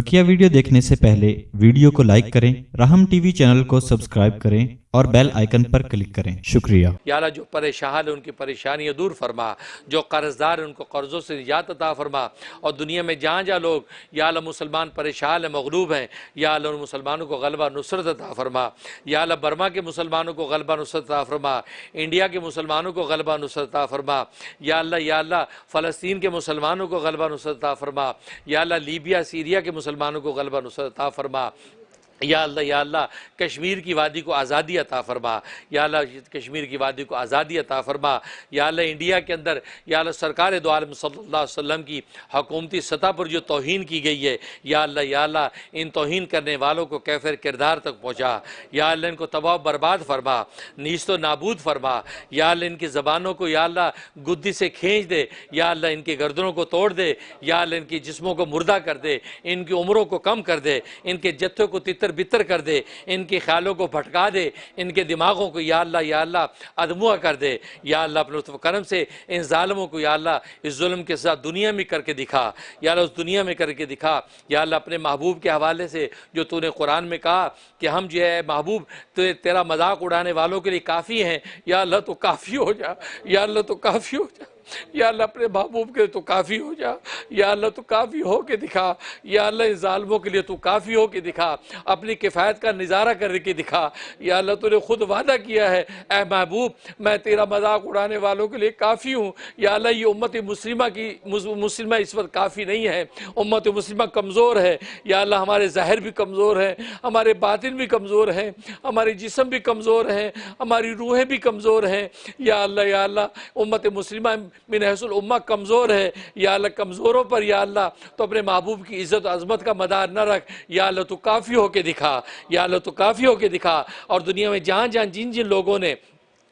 بکیا video دیکھنے سے پہلے ویڈیو کو لائک کریں رحم ٹی وی چینل کو سبسکرائب کریں۔ اور بیل آئیکن پر کلک کریں۔ شکریہ۔ یا اللہ جو پریشان ہے، ان کی پریشانیاں دور فرما۔ جو قرض دار ان کو قرضوں سے نجات عطا فرما۔ اور دنیا میں جہاں جہاں لوگ یا اللہ مسلمان پریشان مغلوب ہیں، یا اللہ ان مسلمانوں کو غلبہ نصرت عطا فرما۔ یا اللہ برما کے مسلمانوں کو غلبہ نصرت عطا فرما۔ انڈیا کے مسلمانوں کو غلبہ نصرت عطا فرما۔ یا اللہ یا اللہ فلسطین کے مسلمانوں کو غلبہ نصرت عطا فرما۔ یا اللہ لیبیا، سیریا کے مسلمانوں کو غلبہ نصرت عطا فرما۔ یا اللہ یا اللہ کشمیر کی وادی کو آزادی عطا فرما یا اللہ کشمیر کی وادی کو آزادی عطا فرما یا اللہ انڈیا کے اندر یا اللہ سرکار دو عالم صلی اللہ علیہ وسلم کی حکومتی سطح پر جو توہین کی گئی ہے یا اللہ یا اللہ ان توہین کرنے والوں کو کیفر کردار تک پہنچا یا اللہ ان کو تباہ برباد فرما نیست و نابود فرما یا اللہ ان کی زبانوں کو یا اللہ گدی سے کھینچ دے یا اللہ ان کی گردنوں کو توڑ دے یا اللہ ان کی جسموں کو مردہ کر دے ان کی عمروں کو کم کر دے ان کے جتھوں کو تتر تتر بتر کر دے، ان کے خیالوں کو بھٹکا دے، ان کے دماغوں کو یا اللہ یا اللہ ادموہ کر دے۔ یا اللہ اپنے لطف کرم سے ان ظالموں کو یا اللہ اس ظلم کے ساتھ دنیا میں کر کے دکھا، یا اللہ اس دنیا میں کر کے دکھا۔ یا اللہ اپنے محبوب کے حوالے سے جو تو نے قرآن میں کہا کہ ہم جو ہے محبوب تیرا مذاق اڑانے والوں کے لیے کافی ہیں۔ یا اللہ تو کافی ہو جا، یا اللہ تو کافی ہو جا۔ یا اللہ اپنے محبوب کے لیے تو کافی ہو جا، یا اللہ تو کافی ہو کے دکھا، یا اللہ ان ظالموں کے لیے تو کافی ہو کے دکھا، اپنی کفایت کا نظارہ کر کے دکھا، یا اللہ تو نے خود وعدہ کیا ہے، اے محبوب، میں تیرا مذاق اڑانے والوں کے لیے کافی ہوں، یا اللہ یہ امت مسلمہ کی مسلمہ اس وقت کافی نہیں ہے، امت مسلمہ کمزور ہے، یا اللہ ہمارے ظاہر بھی کمزور ہے ہمارے باطن بھی کمزور ہیں، ہمارے جسم بھی کمزور ہیں، ہماری روحیں بھی کمزور ہیں، یا اللہ یا اللہ، امت مسلمہ من حیث الامہ کمزور ہے، یا اللہ کمزوروں پر، یا اللہ تو اپنے محبوب کی عزت و عظمت کا مدار نہ رکھ، یا اللہ تو کافی ہو کے دکھا، یا اللہ تو کافی ہو کے دکھا۔ اور دنیا میں جہاں جہاں جن جن لوگوں نے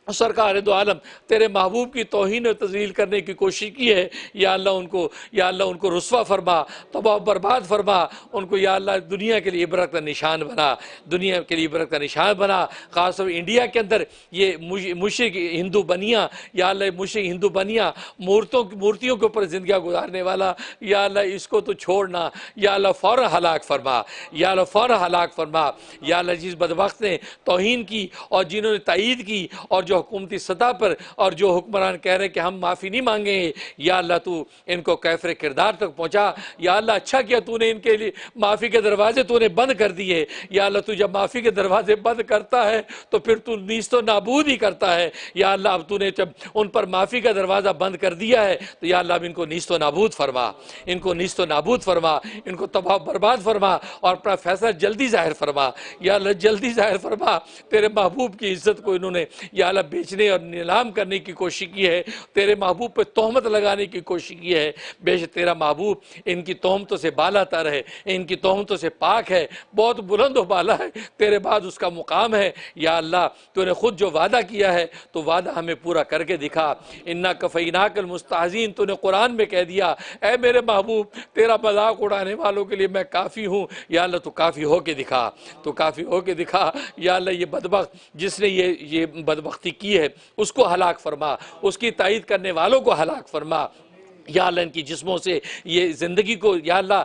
سرکار دو عالم تیرے محبوب کی توہین و تزلیل کرنے کی کوشش کی ہے، یا اللہ ان کو، یا اللہ ان کو رسوا فرما، تباہ برباد فرما، ان کو یا اللہ دنیا کے لیے عبرت کا نشان بنا، دنیا کے لیے عبرت کا نشان بنا۔ خاص طور انڈیا کے اندر یہ مشرق ہندو بنیاں، یا اللہ مشرق ہندو بنیاں، مورتوں، مورتیوں کے اوپر زندگیاں گزارنے والا، یا اللہ اس کو تو چھوڑنا، یا اللہ فوراً ہلاک فرما، یا اللہ فوراً ہلاک فرما، یا اللہ جس بدبخت نے توہین کی اور جنہوں نے تائید کی اور جو جو حکومتی سطح پر اور جو حکمران کہہ رہے ہیں کہ ہم معافی نہیں مانگیں گے، یا اللہ تو ان کو کیفر کردار تک پہنچا، یا اللہ اچھا کیا تو نے ان کے لیے معافی کے دروازے تو نے بند کر دیے، یا اللہ تو جب معافی کے دروازے بند کرتا ہے تو پھر تو نیز تو نابود ہی کرتا ہے، یا اللہ اب تو نے جب ان پر معافی کا دروازہ بند کر دیا ہے تو یا اللہ اب ان کو نیست و نابود فرما، ان کو نیست و نابود فرما، ان کو تباہ برباد فرما اور اپنا فیصلہ جلدی ظاہر فرما، یا اللہ جلدی ظاہر فرما، تیرے محبوب کی عزت کو انہوں نے، یا اللہ بیچنے اور نیلام کرنے کی کوشش کی ہے، تیرے محبوب پہ تہمت لگانے کی کوشش کی ہے۔ بے شک تیرا محبوب ان کی تہمتوں سے بالا تر ہے، ان کی تہمتوں سے پاک ہے۔ بہت بلند و بالا ہے۔ تیرے بعد اس کا مقام ہے۔ یا اللہ، تو نے خود جو وعدہ کیا ہے، تو وعدہ ہمیں پورا کر کے دکھا۔ انہا کفیناک المستحزین تو نے قرآن میں کہہ دیا، اے میرے محبوب، تیرا مذاق اڑانے والوں کے لیے میں کافی ہوں۔ یا اللہ، تو کافی ہو کے دکھا۔ تو کافی ہو کے دکھا۔ یا اللہ، یہ بدبخت، جس نے یہ یہ بدبختی کی ہے اس کو ہلاک فرما اس کی تائید کرنے والوں کو ہلاک فرما۔ یا اللہ ان کی جسموں سے یہ زندگی کو، یا اللہ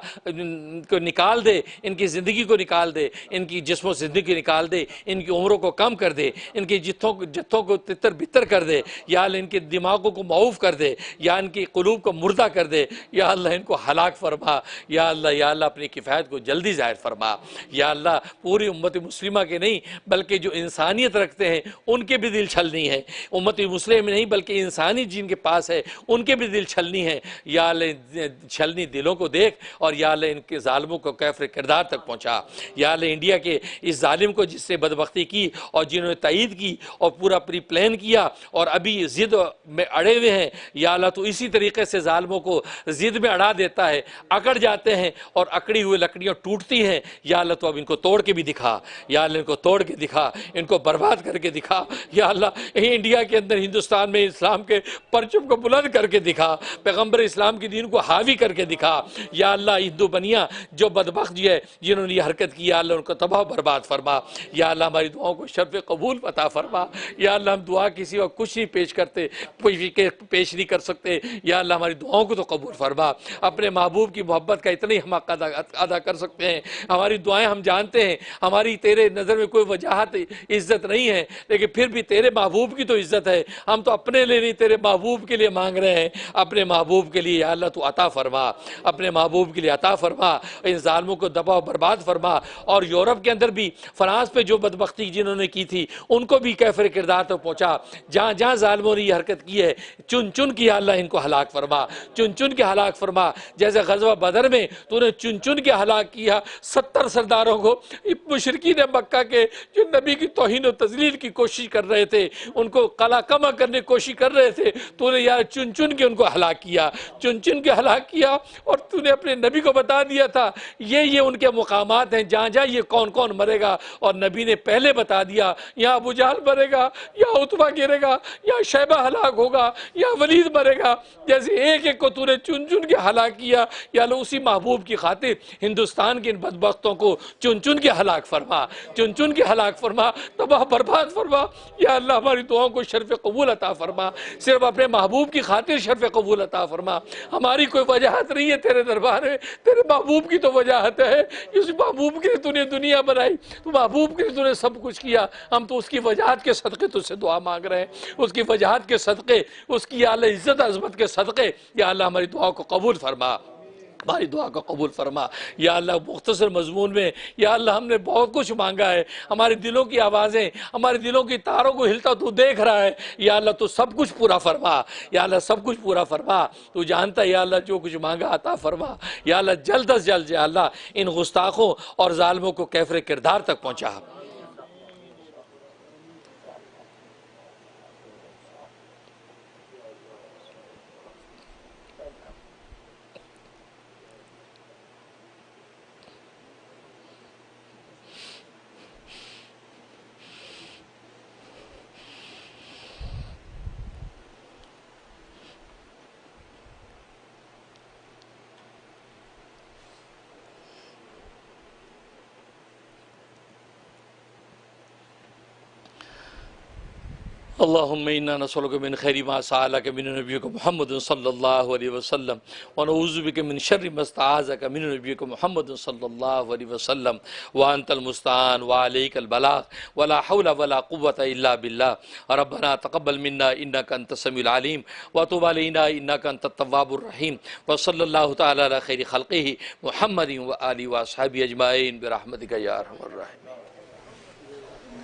کو نکال دے، ان کی زندگی کو نکال دے، ان کی جسموں سے زندگی نکال دے، ان کی عمروں کو کم کر دے، ان کی جتوں جتوں کو تتر بتر کر دے، یا اللہ ان کے دماغوں کو معوف کر دے، یا ان کی قلوب کو مردہ کر دے، یا اللہ ان کو ہلاک فرما، یا اللہ یا اللہ اپنی کفایت کو جلدی ظاہر فرما، یا اللہ پوری امت مسلمہ کے نہیں، بلکہ جو انسانیت رکھتے ہیں، ان کے بھی دل چھلنی ہے۔ امت مسلم نہیں، بلکہ انسانی جن کے پاس ہے، ان کے بھی دل چھلنی ہے۔ ہیں، یا اللہ چھلنی دلوں کو دیکھ اور یا اللہ ان کے ظالموں کو کیفر کردار تک پہنچا۔ یا اللہ انڈیا کے اس ظالم کو جس سے بدبختی کی اور جنہوں نے تائید کی اور پورا پری پلین کیا اور ابھی زد میں اڑے ہوئے ہیں۔ یا اللہ تو اسی طریقے سے ظالموں کو زد میں اڑا دیتا ہے، اکڑ جاتے ہیں اور اکڑی ہوئے لکڑیاں ٹوٹتی ہیں۔ یا اللہ تو اب ان کو توڑ کے بھی دکھا، یا اللہ ان کو توڑ کے دکھا، ان کو برباد کر کے دکھا۔ یا اللہ انڈیا کے اندر، ہندوستان میں، اسلام کے پرچم کو بلند کر کے دکھا۔ پیغمبر اسلام کی دین کو حاوی کر کے دکھا، یا اللہ ہندو بنیا جو بدبخت جی ہے، جنہوں نے یہ حرکت کی، یا اللہ ان کو تباہ برباد فرما، یا اللہ ہماری دعاؤں کو شرف قبول عطا فرما، یا اللہ ہم دعا کسی وقت کچھ نہیں پیش کرتے پیش نہیں کر سکتے، یا اللہ ہماری دعاؤں کو تو قبول فرما۔ اپنے محبوب کی محبت کا اتنا ہی ہم ادا کر سکتے ہیں۔ ہماری دعائیں ہم جانتے ہیں، ہماری تیرے نظر میں کوئی وجاہت، عزت نہیں ہے، لیکن پھر بھی تیرے محبوب کی تو عزت ہے۔ ہم تو اپنے لیے نہیں، تیرے محبوب کے لیے مانگ رہے ہیں۔ اپنے محبوب محبوب کے لیے یا اللہ تو عطا فرما، اپنے محبوب کے لیے عطا فرما، ان ظالموں کو دباؤ برباد فرما۔ اور یورپ کے اندر بھی، فرانس پہ جو بدبختی جنہوں نے کی تھی، ان کو بھی کیفر کردار تک پہنچا۔ جہاں جہاں ظالموں نے یہ حرکت کی ہے، چن چن کی اللہ ان کو ہلاک فرما، چن چن کے ہلاک فرما۔ جیسے غزوہ بدر میں تو نے چن چن کے ہلاک کیا ستر سرداروں کو۔ مشرقین مکہ کے جو نبی کی توہین و تزلیل کی کوشش کر رہے تھے، ان کو قلع کما کرنے کی کوشش کر رہے تھے، تو نے یار چن چن کے ان کو ہلاک کیا۔ چن چن کے ہلاک کیا اور تو نے اپنے نبی کو بتا دیا تھا، یہ یہ ان کے مقامات ہیں، جہاں جہاں یہ کون کون مرے گا۔ اور نبی نے پہلے بتا دیا، یہاں ابو جہل مرے گا یا اتبا گرے گا یا شیبہ ہلاک ہوگا یا ولید مرے گا۔ جیسے ایک ایک کو تو نے چن چن کے ہلاک کیا، یا اللہ اسی محبوب کی خاطر ہندوستان کے ان بدبختوں کو چن چن کے ہلاک فرما۔ چن چن کے ہلاک فرما، تباہ برباد فرما۔ یا اللہ ہماری دعاؤں کو شرف قبول عطا فرما۔ صرف اپنے محبوب کی خاطر شرف قبول عطا فرما، ہماری کوئی وجاہت نہیں ہے تیرے دربار میں، تیرے محبوب کی تو وجاہت ہے، اس محبوب کے تو نے دنیا بنائی، تو محبوب کے تو نے سب کچھ کیا، ہم تو اس کی وجاہت کے صدقے تو سے دعا مانگ رہے ہیں۔ اس کی وجاہت کے صدقے، اس کی یا عزت عظمت کے صدقے، یا اللہ ہماری دعا کو قبول فرما۔ ہماری دعا کو قبول فرما۔ یا اللہ، مختصر مضمون میں، یا اللہ، ہم نے بہت کچھ مانگا ہے۔ ہمارے دلوں کی آوازیں، ہمارے دلوں کی تاروں کو ہلتا تو دیکھ رہا ہے۔ یا اللہ، تو سب کچھ پورا فرما۔ یا اللہ، سب کچھ پورا فرما۔ تو جانتا ہے، یا اللہ، جو کچھ مانگا عطا فرما۔ یا اللہ، جلد از جلد، یا اللہ، ان گستاخوں اور ظالموں کو کیفر کردار تک پہنچا۔ اللهم إنا نسألك من خير ما سألك من نبيك محمد صلى الله عليه وسلم ونعوذ بك من شر ما استعاذك من نبيك محمد صلى الله عليه وسلم وأنت المستعان وعليك البلاغ ولا حول ولا قوة إلا بالله ربنا تقبل منا إنك أنت السميع العليم وتب علينا إنك أنت التواب الرحيم وصلى الله تعالى على خير خلقه محمد وآله وأصحابه أجمعين برحمتك يا أرحم الراحمين